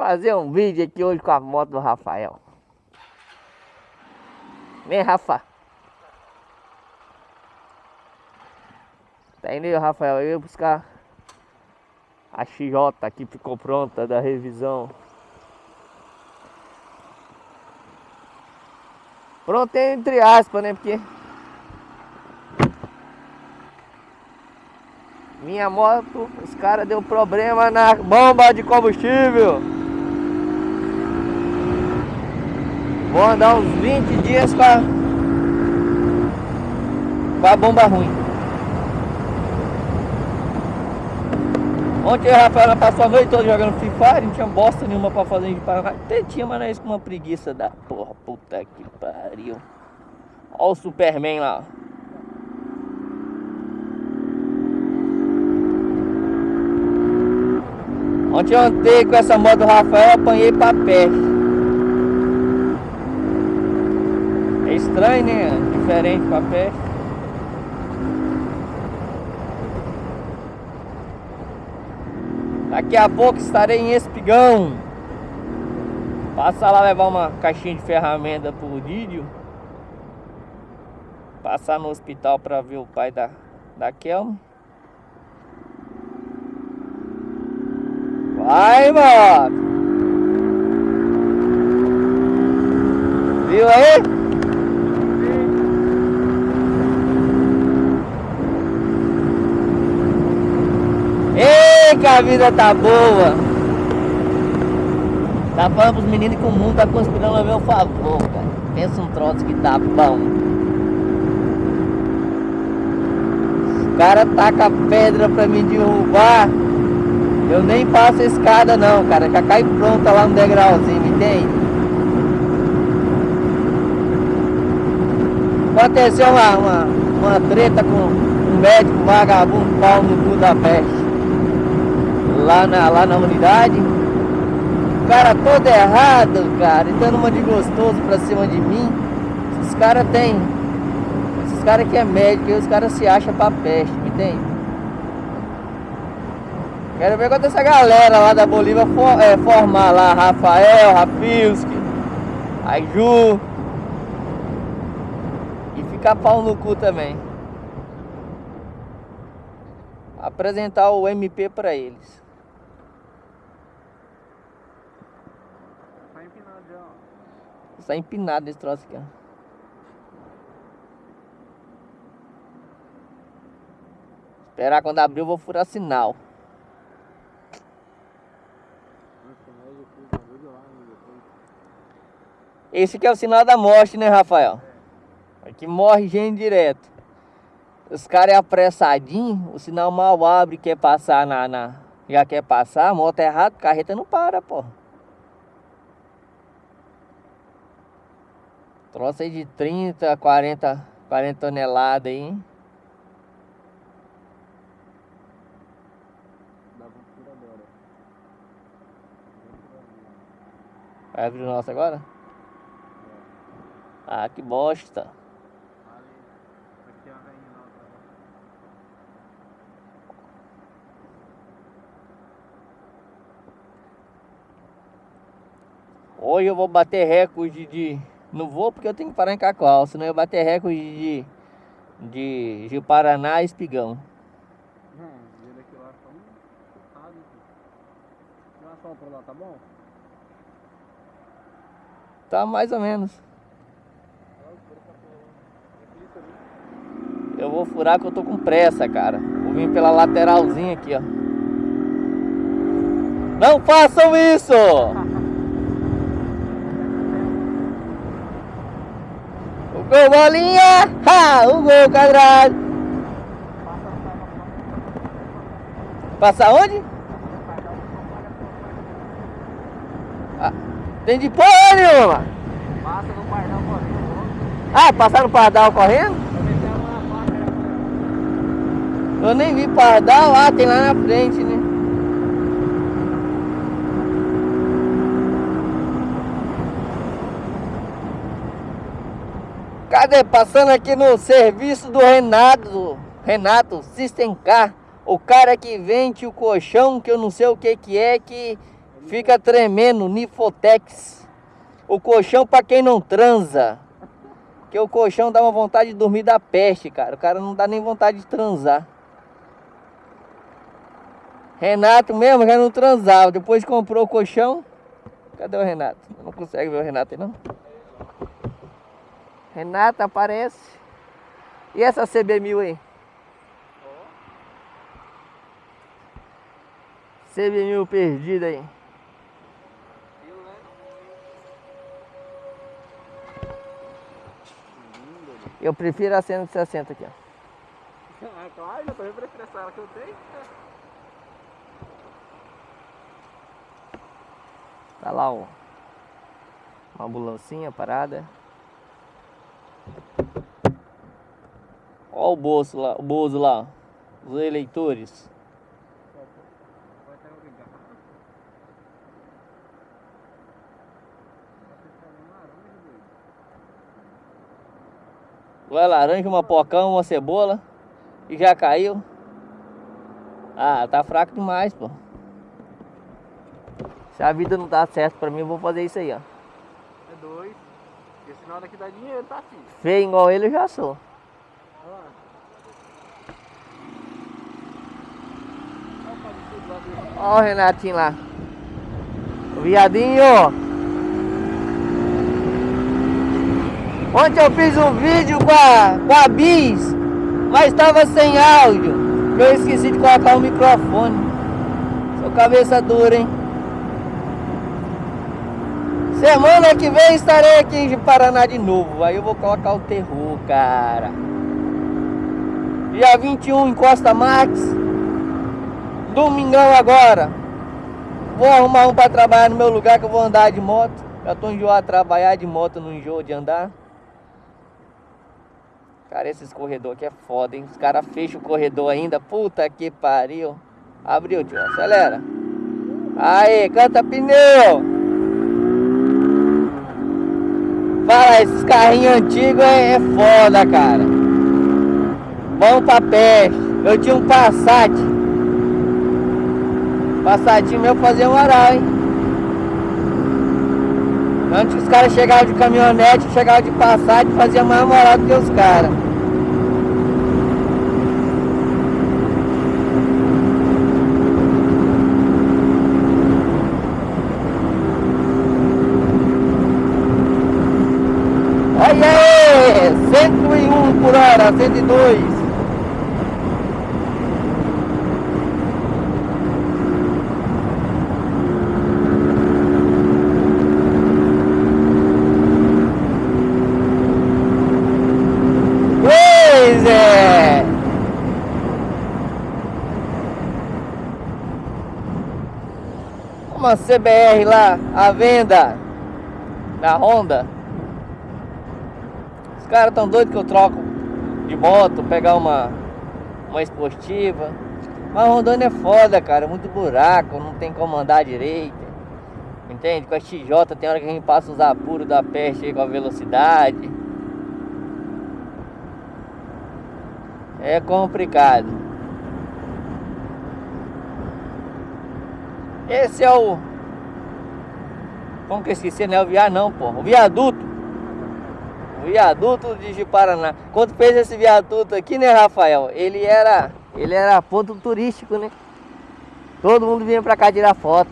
fazer um vídeo aqui hoje com a moto do Rafael. Vem, Rafa. Tá indo aí, Rafael. Eu ia buscar a XJ aqui, ficou pronta da revisão. Pronto entre aspas, né? Porque minha moto, os caras deu problema na bomba de combustível. Vou andar uns 20 dias com a, com a bomba ruim. Ontem o Rafael passou a noite toda jogando Free Fire, não tinha bosta nenhuma pra fazer de Paraná. Até tinha, mas não é isso com uma preguiça da porra. Puta que pariu. Olha o Superman lá. Ontem eu andei com essa moto do Rafael, apanhei pra peste. Estranho, né? Diferente pra peste. Daqui a pouco estarei em Espigão. Passar lá levar uma caixinha de ferramenta pro Dídio. Passar no hospital para ver o pai da, da Kelma. Vai, mano! Viu aí? que a vida tá boa. Tá falando pros meninos que o mundo tá conspirando a meu favor, cara. Pensa um troço que tá bom. Os cara taca pedra pra me derrubar. Eu nem passo a escada não, cara. Já cai pronta lá no degrauzinho, me entende? Aconteceu uma, uma, uma treta com um médico vagabundo pau no cu da peste lá na, lá na unidade. O cara todo errado, cara, e dando uma de gostoso pra cima de mim. Esses caras tem. Esses caras que é médico, os caras se acham pra peste, me entende? Quero ver quando essa galera lá da Bolívia for, é, formar lá, Rafael, Rafilski, a Ju. E ficar pau no cu também. Apresentar o MP para eles. Está empinado esse troço aqui, ó. Esperar quando abrir eu vou furar sinal. Esse aqui é o sinal da morte, né, Rafael? Aqui morre gente direto. Os caras é apressadinho, o sinal mal abre, quer passar na, na... Já quer passar, a moto é errado, carreta não para, pô. Troço aí de 30, 40, 40 toneladas aí. Vai abrir o nosso agora? Ah, que bosta. Hoje eu vou bater recorde de não vou porque eu tenho que parar em Cacoal, senão eu bater recorde de, de Rio Paraná e Espigão. Hum, daqui lá tá um pra lá, tá bom? Tá mais ou menos. Eu vou furar que eu tô com pressa, cara. Vou vir pela lateralzinha aqui, ó. Não façam isso! Gol bolinha! Ha! O gol quadrado! Passa onde? Ah, tem de porra nenhuma! Passa no pardal correndo. Ah, passar no pardal correndo? Eu nem vi pardal, ah, tem lá na frente, né? Cadê? Passando aqui no serviço do Renato, Renato System Car, o cara que vende o colchão, que eu não sei o que que é, que Fica tremendo, Nifotex. O colchão para quem não transa. Que o colchão dá uma vontade de dormir da peste, cara. O cara não dá nem vontade de transar. Renato mesmo já não transava. Depois comprou o colchão. Cadê o Renato? Não consegue ver o Renato aí não? Renato aparece. E essa CB1000 aí? CB1000 perdida aí. Eu prefiro a 160 aqui, ó. Ah, claro, eu também prefiro essa que eu tenho. Tá lá, ó. Uma ambulancinha parada. O bolso lá, o bolso lá. Os eleitores. Uma laranja, uma pocão, uma cebola. E já caiu. Ah, tá fraco demais, pô. Se a vida não dá certo pra mim, eu vou fazer isso aí, ó. É dois. Porque senão daqui dá dinheiro, tá filho. Feio igual ele, eu já sou. Olha o Renatinho lá. Viadinho. Ontem eu fiz um vídeo com a, com a Bis, mas estava sem áudio. Eu esqueci de colocar o microfone. Sou cabeça dura, hein? Semana que vem estarei aqui em Paraná de novo. Aí eu vou colocar o terror, cara. Dia 21 em Costa Max. Domingão agora. Vou arrumar um para trabalhar no meu lugar que eu vou andar de moto. Já tô enjoado de trabalhar de moto, não enjoo de andar. Cara, esses corredor aqui é foda, hein? Os caras fecham o corredor ainda. Puta que pariu. Abriu, tio. Acelera. Aí, canta pneu. Fala, esses carrinhos antigos é, é foda, cara. Bom pra peste. Eu tinha um Passat. Passatinho meu fazia um hein? Antes que os caras chegavam de caminhonete, chegavam de Passat, fazia mais moral do que os caras. Olha aí! 101 por hora, 102. Pois é! Uma CBR lá, à venda, na Honda. Os caras tão doidos que eu troco de moto, pegar uma, uma esportiva. Mas Rondônia é foda, cara, muito buraco, não tem como andar direito. Entende? Com a XJ tem hora que a gente passa os apuros da peste aí com a velocidade. É complicado. Esse é o. Como que eu esqueci, não é o viaduto não, pô. O viaduto. O viaduto de Jiparaná. Quando fez esse viaduto aqui, né, Rafael? Ele era. Ele era ponto turístico, né? Todo mundo vinha pra cá tirar foto.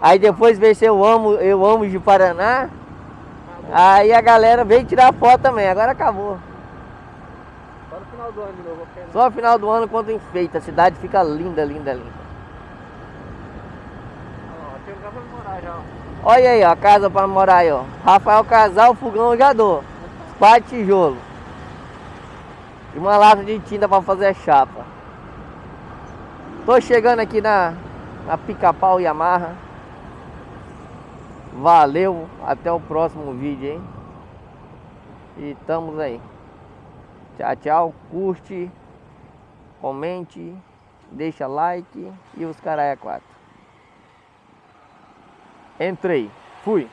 Aí depois veio esse eu amo, eu amo de Paraná. Aí a galera veio tirar foto também. Agora acabou. Só no final do ano de novo. não- Só no final do ano quando enfeita, a cidade fica linda, linda, linda. Ó, tem um lugar pra morar já, ó. Olha aí, ó, a casa pra morar aí, ó. Rafael Casal, fogão dou. Pá de tijolo. E uma lata de tinta pra fazer a chapa. Tô chegando aqui na, na Pica-Pau Yamaha. Valeu, até o próximo vídeo, hein? E estamos aí. Tchau, tchau. Curte, comente, deixa like e os caralho a quatro. Entrei. Fui.